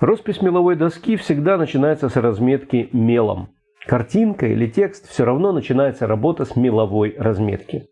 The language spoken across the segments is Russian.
Роспись меловой доски всегда начинается с разметки мелом. Картинка или текст все равно начинается работа с меловой разметки.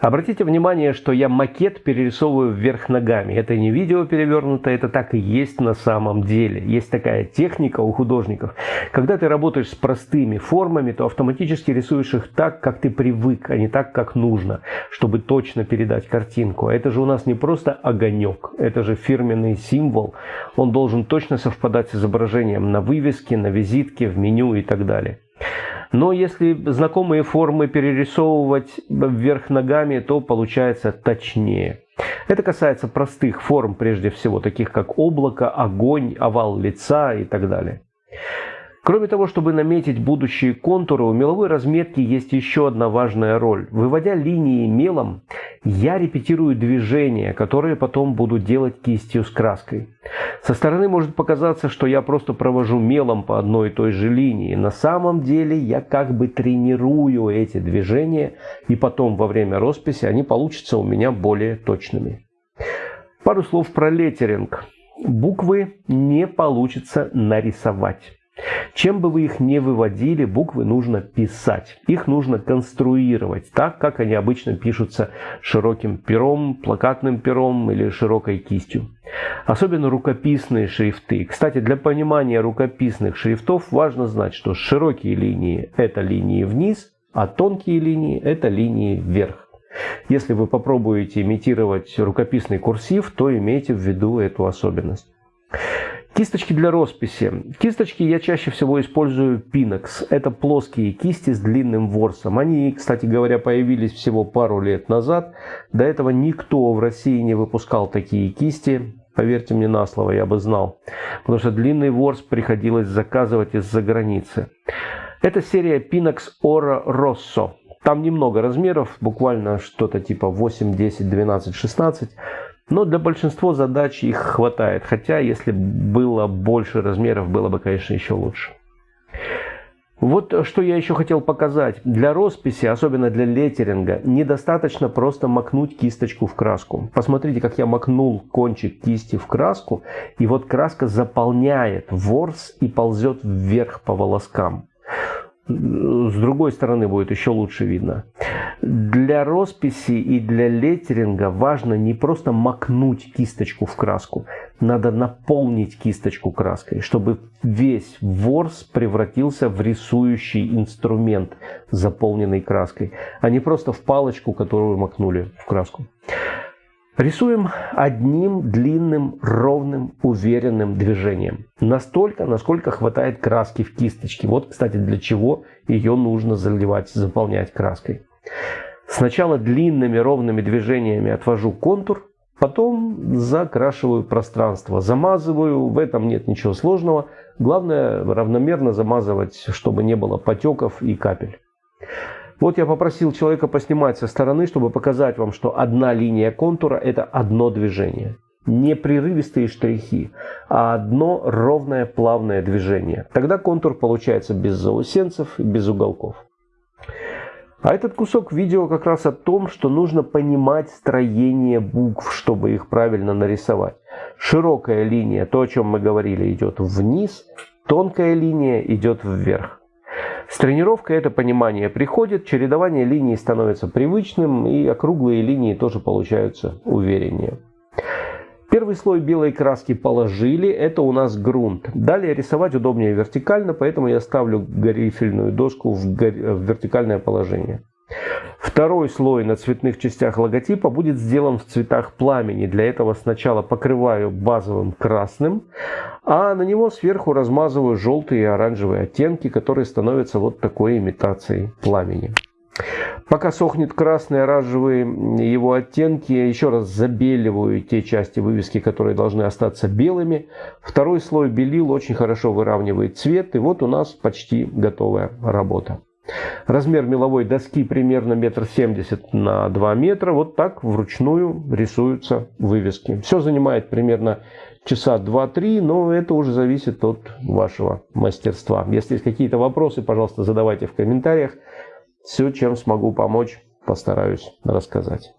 Обратите внимание, что я макет перерисовываю вверх ногами. Это не видео перевернуто, это так и есть на самом деле. Есть такая техника у художников. Когда ты работаешь с простыми формами, то автоматически рисуешь их так, как ты привык, а не так, как нужно, чтобы точно передать картинку. А это же у нас не просто огонек, это же фирменный символ. Он должен точно совпадать с изображением на вывеске, на визитке, в меню и так далее. Но если знакомые формы перерисовывать вверх ногами, то получается точнее. Это касается простых форм, прежде всего, таких как облако, огонь, овал лица и так далее. Кроме того, чтобы наметить будущие контуры, у меловой разметки есть еще одна важная роль. Выводя линии мелом, я репетирую движения, которые потом буду делать кистью с краской. Со стороны может показаться, что я просто провожу мелом по одной и той же линии. На самом деле я как бы тренирую эти движения, и потом во время росписи они получатся у меня более точными. Пару слов про леттеринг. Буквы не получится нарисовать. Чем бы вы их не выводили, буквы нужно писать. Их нужно конструировать так, как они обычно пишутся широким пером, плакатным пером или широкой кистью. Особенно рукописные шрифты. Кстати, для понимания рукописных шрифтов важно знать, что широкие линии – это линии вниз, а тонкие линии – это линии вверх. Если вы попробуете имитировать рукописный курсив, то имейте в виду эту особенность. Кисточки для росписи. Кисточки я чаще всего использую Pinax. Это плоские кисти с длинным ворсом. Они, кстати говоря, появились всего пару лет назад. До этого никто в России не выпускал такие кисти. Поверьте мне на слово, я бы знал. Потому что длинный ворс приходилось заказывать из-за границы. Это серия Pinax Oro Rosso. Там немного размеров, буквально что-то типа 8, 10, 12, 16. Но для большинства задач их хватает, хотя если было больше размеров, было бы, конечно, еще лучше. Вот что я еще хотел показать. Для росписи, особенно для леттеринга, недостаточно просто макнуть кисточку в краску. Посмотрите, как я макнул кончик кисти в краску, и вот краска заполняет ворс и ползет вверх по волоскам. С другой стороны будет еще лучше видно. Для росписи и для леттеринга важно не просто макнуть кисточку в краску, надо наполнить кисточку краской, чтобы весь ворс превратился в рисующий инструмент, заполненный краской, а не просто в палочку, которую макнули в краску. Рисуем одним длинным, ровным, уверенным движением. Настолько, насколько хватает краски в кисточке. Вот, кстати, для чего ее нужно заливать, заполнять краской. Сначала длинными ровными движениями отвожу контур, потом закрашиваю пространство, замазываю, в этом нет ничего сложного. Главное равномерно замазывать, чтобы не было потеков и капель. Вот я попросил человека поснимать со стороны, чтобы показать вам, что одна линия контура – это одно движение. Не прерывистые штрихи, а одно ровное плавное движение. Тогда контур получается без заусенцев без уголков. А этот кусок видео как раз о том, что нужно понимать строение букв, чтобы их правильно нарисовать. Широкая линия, то о чем мы говорили, идет вниз, тонкая линия идет вверх. С тренировкой это понимание приходит, чередование линий становится привычным, и округлые линии тоже получаются увереннее. Первый слой белой краски положили, это у нас грунт. Далее рисовать удобнее вертикально, поэтому я ставлю грифельную доску в, в вертикальное положение. Второй слой на цветных частях логотипа будет сделан в цветах пламени. Для этого сначала покрываю базовым красным, а на него сверху размазываю желтые и оранжевые оттенки, которые становятся вот такой имитацией пламени. Пока сохнет красный, оранжевый его оттенки, я еще раз забеливаю те части вывески, которые должны остаться белыми. Второй слой белил очень хорошо выравнивает цвет, и вот у нас почти готовая работа. Размер меловой доски примерно метр семьдесят на 2 метра. Вот так вручную рисуются вывески. Все занимает примерно часа 2-3, но это уже зависит от вашего мастерства. Если есть какие-то вопросы, пожалуйста, задавайте в комментариях. Все, чем смогу помочь, постараюсь рассказать.